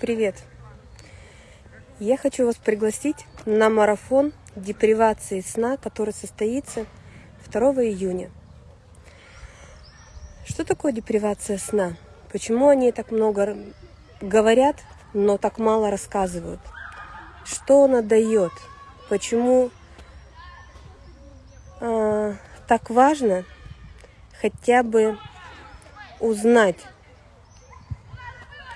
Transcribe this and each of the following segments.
Привет! Я хочу вас пригласить на марафон депривации сна, который состоится 2 июня. Что такое депривация сна? Почему они так много говорят, но так мало рассказывают? Что она дает? Почему э, так важно хотя бы узнать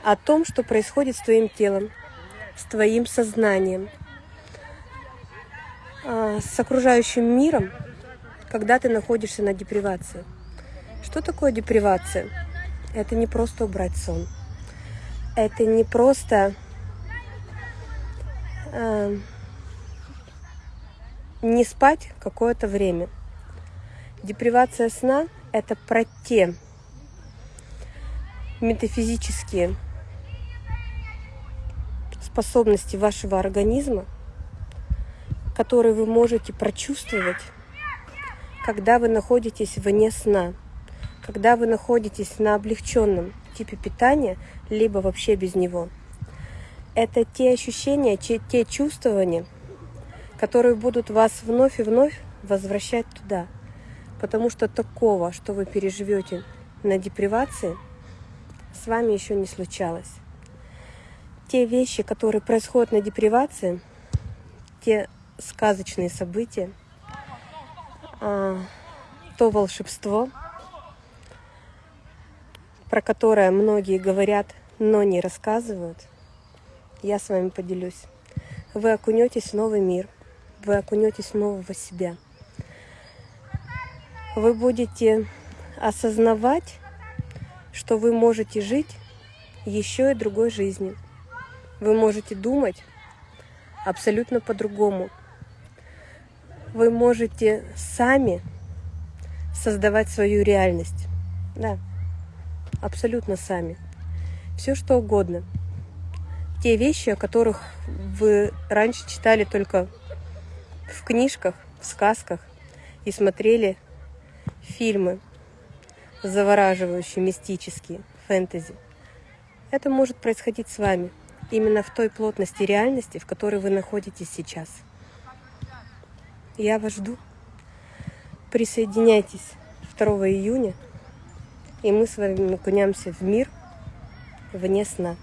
о том, что происходит с твоим телом, с твоим сознанием, а, с окружающим миром, когда ты находишься на депривации. Что такое депривация? Это не просто убрать сон. Это не просто э, не спать какое-то время. Депривация сна – это про те метафизические способности вашего организма, которые вы можете прочувствовать, когда вы находитесь вне сна, когда вы находитесь на облегченном типе питания, либо вообще без него. Это те ощущения, те чувствования, которые будут вас вновь и вновь возвращать туда. Потому что такого, что вы переживете на депривации, с вами еще не случалось те вещи, которые происходят на депривации, те сказочные события, а, то волшебство, про которое многие говорят, но не рассказывают, я с вами поделюсь. Вы окунетесь в новый мир, вы окунетесь в нового себя. Вы будете осознавать, что вы можете жить еще и другой жизнью вы можете думать абсолютно по-другому. Вы можете сами создавать свою реальность. Да, абсолютно сами. Все что угодно. Те вещи, о которых вы раньше читали только в книжках, в сказках и смотрели фильмы завораживающие, мистические, фэнтези. Это может происходить с вами – именно в той плотности реальности, в которой вы находитесь сейчас. Я вас жду. Присоединяйтесь 2 июня, и мы с вами окунемся в мир вне сна.